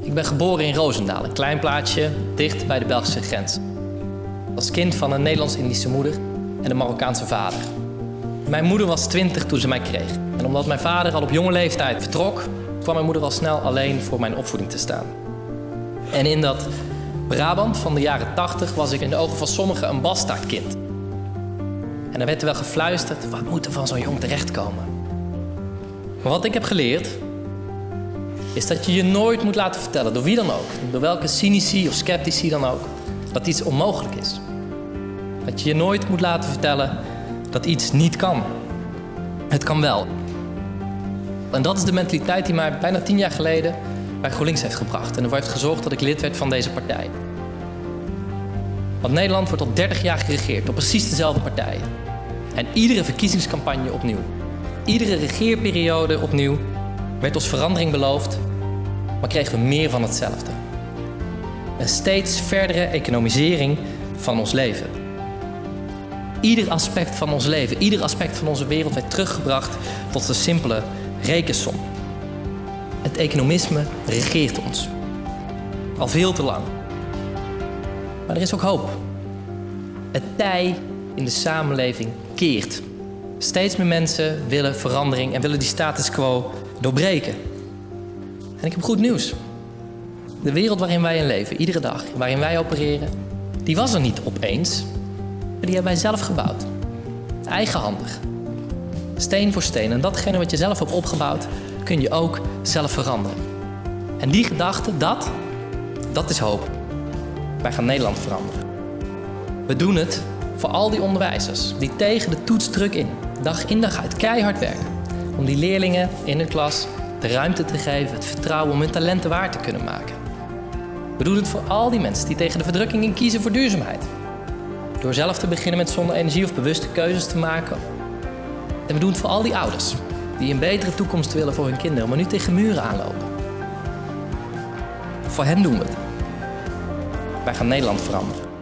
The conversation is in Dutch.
Ik ben geboren in Roosendaal, een klein plaatsje dicht bij de Belgische grens. Als kind van een Nederlands-Indische moeder en een Marokkaanse vader. Mijn moeder was 20 toen ze mij kreeg. En omdat mijn vader al op jonge leeftijd vertrok, kwam mijn moeder al snel alleen voor mijn opvoeding te staan. En in dat Brabant van de jaren 80 was ik in de ogen van sommigen een bastaardkind. En er werd er wel gefluisterd, wat moet er van zo'n jong terechtkomen? Maar wat ik heb geleerd, is dat je je nooit moet laten vertellen, door wie dan ook, door welke cynici of sceptici dan ook, dat iets onmogelijk is. Dat je je nooit moet laten vertellen dat iets niet kan. Het kan wel. En dat is de mentaliteit die mij bijna tien jaar geleden bij GroenLinks heeft gebracht en ervoor heeft gezorgd dat ik lid werd van deze partij. Want Nederland wordt al 30 jaar geregeerd door precies dezelfde partijen. En iedere verkiezingscampagne opnieuw, iedere regeerperiode opnieuw, werd ons verandering beloofd, maar kregen we meer van hetzelfde. Een steeds verdere economisering van ons leven. Ieder aspect van ons leven, ieder aspect van onze wereld werd teruggebracht tot een simpele rekensom. Het economisme regeert ons. Al veel te lang. Maar er is ook hoop. Het tij in de samenleving keert. Steeds meer mensen willen verandering en willen die status quo doorbreken. En ik heb goed nieuws. De wereld waarin wij in leven, iedere dag, waarin wij opereren, die was er niet opeens. Maar die hebben wij zelf gebouwd. Eigenhandig. Steen voor steen. En datgene wat je zelf hebt opgebouwd, kun je ook zelf veranderen. En die gedachte, dat, dat is hoop. Wij gaan Nederland veranderen. We doen het voor al die onderwijzers die tegen de toets druk in, dag in dag uit, keihard werken. Om die leerlingen in de klas de ruimte te geven, het vertrouwen om hun talenten waar te kunnen maken. We doen het voor al die mensen die tegen de verdrukking in kiezen voor duurzaamheid. Door zelf te beginnen met zonne-energie of bewuste keuzes te maken. En we doen het voor al die ouders die een betere toekomst willen voor hun kinderen, maar nu tegen muren aanlopen. Voor hen doen we het. Wij gaan Nederland veranderen.